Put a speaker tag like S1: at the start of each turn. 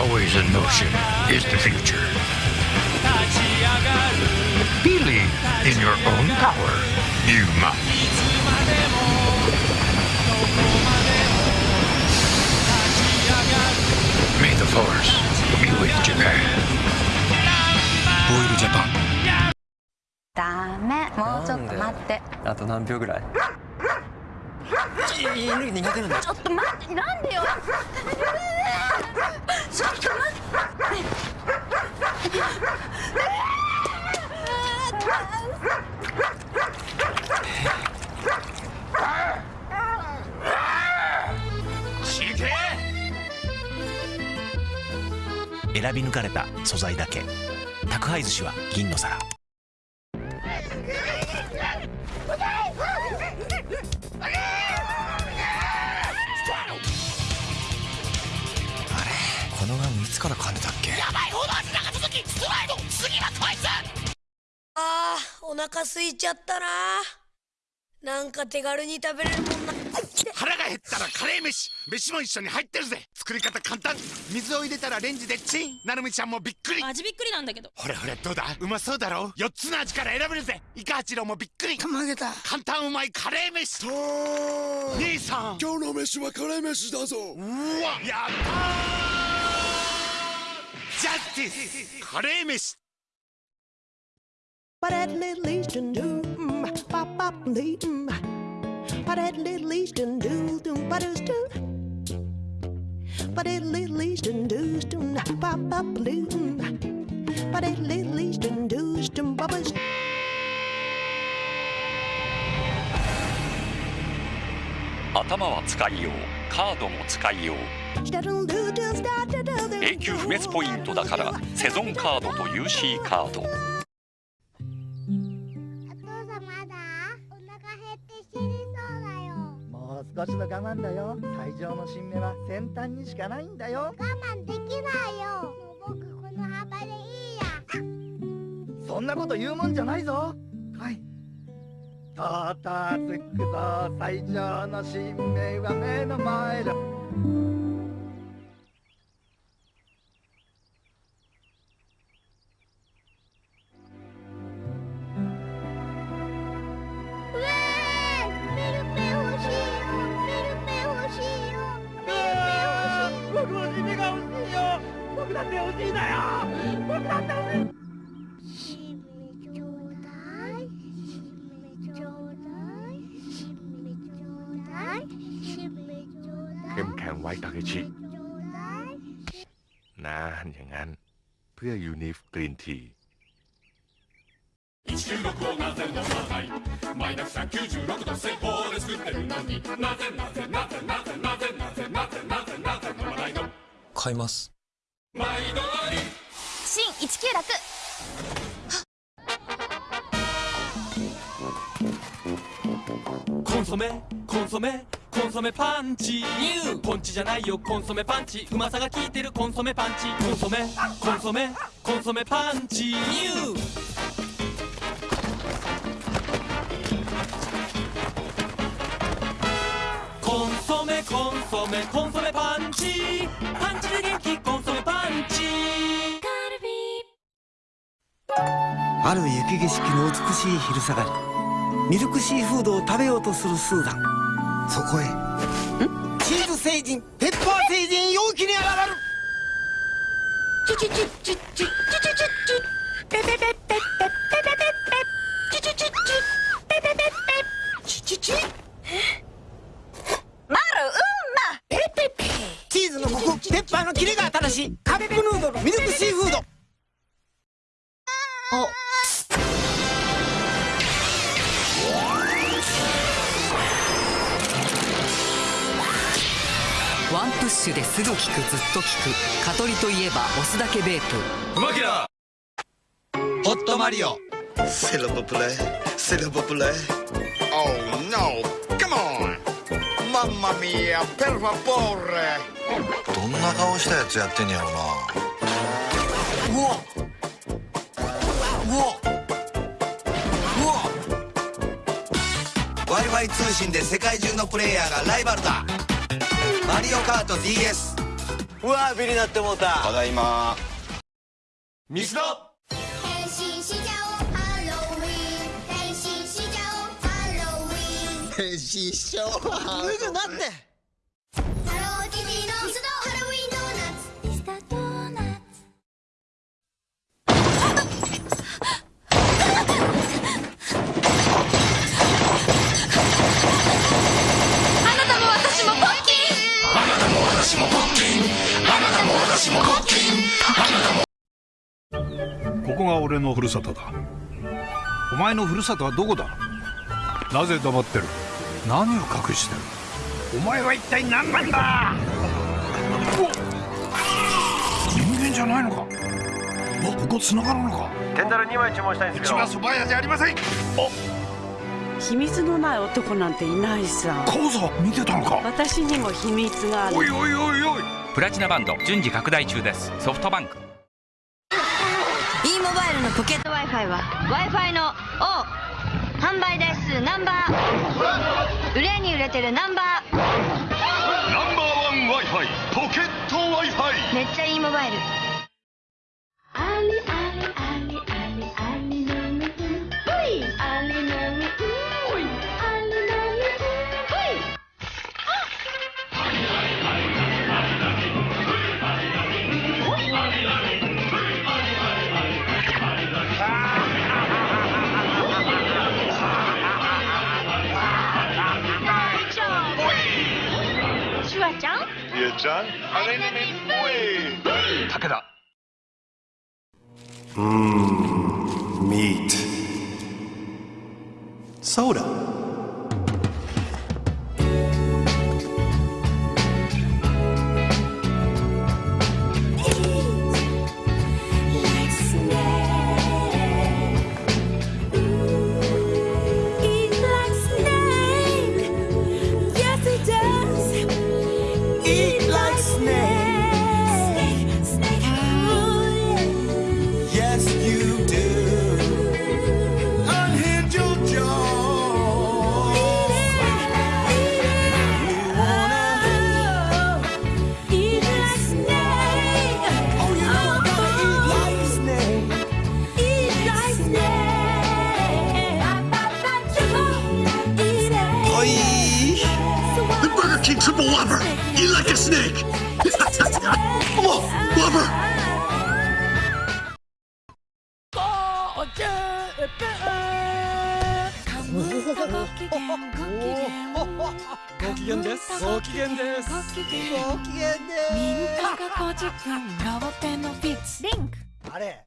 S1: always in motion is the future. Believe in your own power. You must. May the force be with Japan.
S2: ボイルジャパン
S3: ダメもうちょっと待って
S4: あと何秒ぐらい 犬苦手なんだ。
S3: ちょっと待ってなんでよ。ちょっと待って。
S5: 選び抜かれた素材だけ。宅配寿司は銀の皿このガムいつから噛んでたっけ？
S6: あーお腹空いちゃったななんか手軽に食べれるもんな。
S7: 腹が減ったらカレー飯飯も一緒に入ってるぜ。作り方簡単。水を入れたらレンジでチン。なるみちゃんもびっくり。
S8: 味びっくりなんだけど。
S7: ほれほれどうだ？うまそうだろ？4つの味から選べるぜ。イカ八郎もびっくり。
S2: 曲げた
S7: 簡単うまいカレー飯。兄さん。
S2: 今日の飯はカレー飯だぞ。
S7: うわやったージャスティスカレー飯
S9: But at least and do, pop pop lee, but at least and do, do, but it's do. But at least and do, do, pop pop lee, but at least and do, do, bubbles.
S10: 頭は使いようカードも使いよう永久不滅ポイントだからセゾンカードと UC カード。
S11: お父さんまだお腹減って死にそうだよ
S12: もう少しの我慢だよ最上の新芽は先端にしかないんだよ
S11: 我慢できないよもう僕この幅でいいや
S12: そんなこと言うもんじゃないぞはいとうとうつくぞ最上の新芽は目の前だって欲しいんだよ僕だって欲しい
S11: 新芽ちょうだい新芽ちょうだい新芽ちょうだい新芽ちょうだい
S7: เข้มแข็งไว้ทาเคชิ
S11: ちょうだい
S7: นานอย่างนั้น เพื่อยูนิฟกรีนที
S13: 196をなぜ飲まないマイナス196度製法で作ってるのになぜなぜなぜなぜなぜなぜなぜなぜなぜ飲まないの
S4: 買います
S13: 毎度あり
S3: 新19
S14: コンソメコンソメコンソメパンチ。ポンチじゃないよ。コンソメパンチ。うまさが効いてる。コンソメパンチ。コンソメコンソメコンソメパンチ。コンソメコンソメコンソメパンチ。パンチで元気。コンソメ
S15: ある雪景色の美しい昼下がり。ミルクシーフードを食べようとするスーザン。そこへチーズ星人ペッパー星人陽気に現る。チュチュチュチュチュチュチュチュチュペペペペペペペペペチュチュチュチュペペペペチュチュチュ
S3: マルうんま
S15: ペペペチーズのコクペッパーのキレが新しいカップヌードルミルクシーフード
S16: シュですぐ効くずっと効く蚊取りといえばだけベープ
S13: うまきら
S15: ホットマリオ
S2: C'est le peuple, c'est le peuple.
S7: Oh no! Come on! Mamma mia! Per favore!
S2: どんな顔したやつやってんやろな。
S15: うわうわうわ w i f i 通信で世界中のプレイヤーがライバルだマリオカート DS うわビリなってもうた。
S2: ただいま。
S17: ミスド。
S18: 変身しちゃおうハロウィン。変身しちゃおうハロウィン。
S2: 変身しちゃおう
S15: 脱ぐなって
S19: 私もポッキン
S20: あなたも
S21: ここが俺のふるさとだ。お前のふるさとはどこだ？なぜ黙ってる？何を隠してる？お前は一体何なんだ？人間じゃないのか？おここ繋がるのか？
S22: テンダル2枚注文したいんですけど。
S21: うちは蕎麦屋じゃありません！
S23: 秘密のない男なんていないさ。
S21: 講座見てたのか！
S23: 私にも秘密がある。
S21: おいおいおいおい
S1: プラチナバンド順次拡大中です。ソフトバンク。
S24: E モバイルのポケット。Wi-Fi は Wi-Fi の O 販売台数ナンバー。売れに売れてるナンバー。
S13: ナンバーワン Wi-Fi ポケット Wi-Fi
S24: めっちゃ e モバイル
S18: リ
S13: エちゃんあい
S20: 武田
S2: Mmm, meat. Soda. King Triple Whopper. Eat like a snake. Come on, Whopper.
S25: ご機嫌ですご機嫌です
S12: ご機嫌です
S19: みんなが50分ロボペンのフィッツリンク
S12: あれ